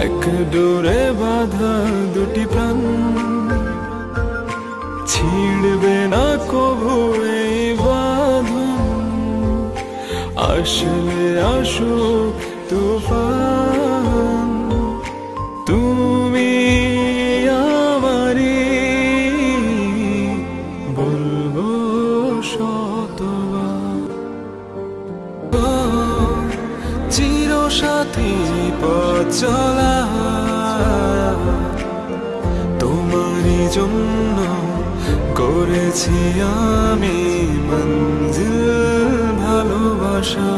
এক ডোরে বাধা দুটি প্রাণ। ছিড়বে না কভু এই বাঁধন। আসলে আসুক তুফান। তুমি আমারি বলব শতবার সাথী পথ চলা তোমারই জন্য করেছি আমি মঞ্জিল ভালোবাসা।